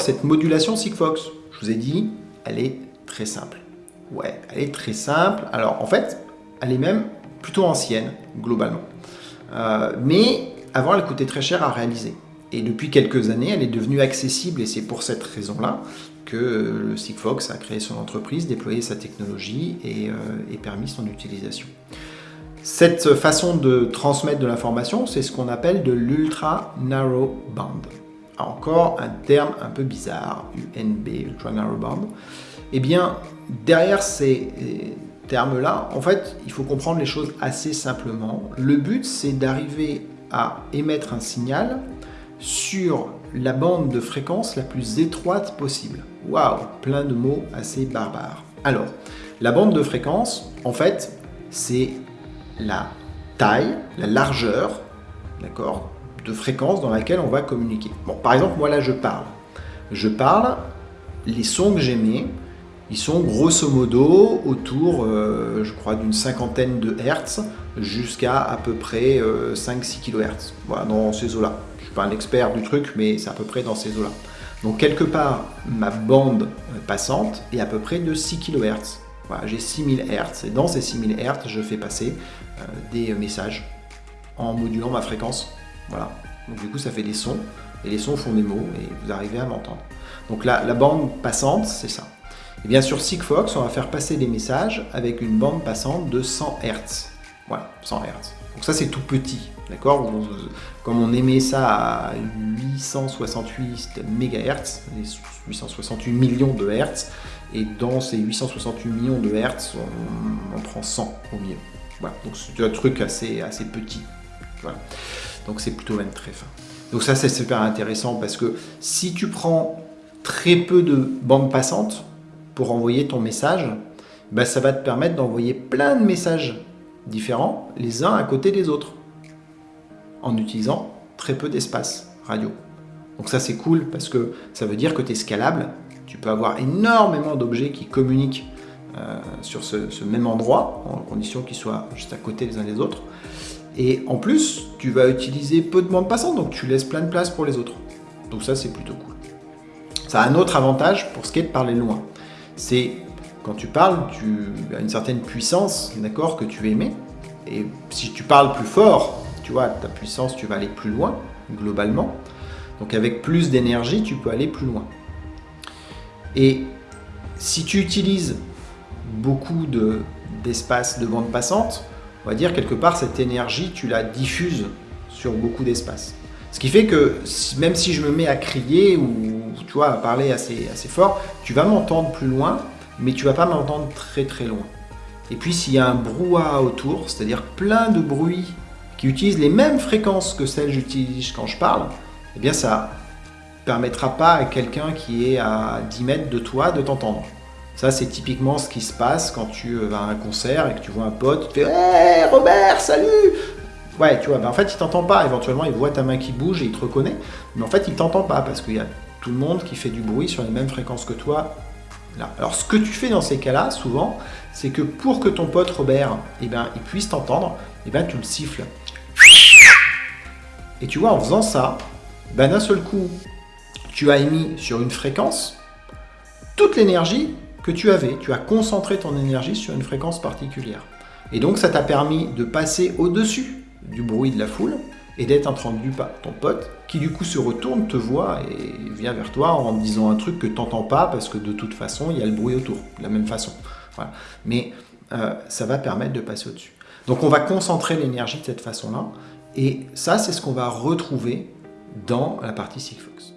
cette modulation Sigfox, je vous ai dit, elle est très simple. Ouais, elle est très simple. Alors en fait, elle est même plutôt ancienne, globalement. Euh, mais avant, elle coûtait très cher à réaliser. Et depuis quelques années, elle est devenue accessible et c'est pour cette raison-là que le Sigfox a créé son entreprise, déployé sa technologie et, euh, permis son utilisation. Cette façon de transmettre de l'information, c'est ce qu'on appelle de l'Ultra Narrow Band. Encore un terme un peu bizarre, UNB, Ultra. Eh bien, derrière ces termes-là, en fait, il faut comprendre les choses assez simplement. Le but, c'est d'arriver à émettre un signal sur la bande de fréquence la plus étroite possible. Waouh, plein de mots assez barbares. Alors, la bande de fréquence, en fait, c'est la taille, la largeur, d'accord, de fréquence dans laquelle on va communiquer. Bon, par exemple, moi là, je parle. Je parle, les sons que j'émets, ils sont grosso modo autour, euh, je crois, d'une cinquantaine de Hertz jusqu'à à peu près 5-6 euh, kHz. Voilà, dans ces eaux-là. Je ne suis pas un expert du truc, mais c'est à peu près dans ces eaux-là. Donc quelque part, ma bande passante est à peu près de 6 kHz. Voilà, j'ai 6000 Hz et dans ces 6000 Hz, je fais passer euh, des messages en modulant ma fréquence. Voilà. Donc du coup, ça fait des sons et les sons font des mots et vous arrivez à m'entendre. Donc là, la bande passante, c'est ça. Et bien sur Sigfox, on va faire passer des messages avec une bande passante de 100 Hz. Voilà, 100 Hz. Donc ça c'est tout petit, d'accord? Comme on émet ça à 868 MHz, 868 millions de Hertz, et dans ces 868 millions de Hertz, on, prend 100 au milieu. Voilà, donc c'est un truc assez, assez petit. Voilà. Donc c'est plutôt même très fin. Donc ça c'est super intéressant parce que si tu prends très peu de bandes passantes, pour envoyer ton message, bah, ça va te permettre d'envoyer plein de messages différents, les uns à côté des autres, en utilisant très peu d'espace radio. Donc ça c'est cool parce que ça veut dire que tu es scalable, tu peux avoir énormément d'objets qui communiquent euh, sur ce, même endroit, en condition qu'ils soient juste à côté les uns des autres. Et en plus, tu vas utiliser peu de bandes passantes, donc tu laisses plein de place pour les autres. Donc ça c'est plutôt cool. Ça a un autre avantage pour ce qui est de parler loin c'est quand tu parles, tu as une certaine puissance, d'accord, que tu émets. Et si tu parles plus fort, tu vois, ta puissance, tu vas aller plus loin, globalement. Donc avec plus d'énergie, tu peux aller plus loin. Et si tu utilises beaucoup d'espace de, bande passante, on va dire quelque part cette énergie, tu la diffuses sur beaucoup d'espace. Ce qui fait que même si je me mets à crier ou tu vois, à parler assez, fort, tu vas m'entendre plus loin, mais tu vas pas m'entendre très très loin. Et puis s'il y a un brouhaha autour, c'est-à-dire plein de bruits qui utilisent les mêmes fréquences que celles que j'utilise quand je parle, eh bien ça permettra pas à quelqu'un qui est à 10 mètres de toi de t'entendre. Ça, c'est typiquement ce qui se passe quand tu vas à un concert et que tu vois un pote, tu fais Hé Robert, salut Ouais, tu vois, ben en fait, il t'entend pas. Éventuellement, il voit ta main qui bouge et il te reconnaît. Mais en fait, il t'entend pas parce qu'il y a tout le monde qui fait du bruit sur les mêmes fréquences que toi. Là. Alors ce que tu fais dans ces cas-là, souvent, c'est que pour que ton pote Robert, eh ben, il puisse t'entendre, eh ben, tu le siffles. Et tu vois, en faisant ça, d'un seul coup, tu as émis sur une fréquence toute l'énergie que tu avais. Tu as concentré ton énergie sur une fréquence particulière. Et donc ça t'a permis de passer au-dessus du bruit de la foule et d'être entendu par ton pote qui du coup se retourne, te voit et vient vers toi en disant un truc que tu n'entends pas parce que de toute façon il y a le bruit autour, de la même façon. Mais euh, ça va permettre de passer au-dessus. Donc on va concentrer l'énergie de cette façon-là et ça c'est ce qu'on va retrouver dans la partie Sigfox.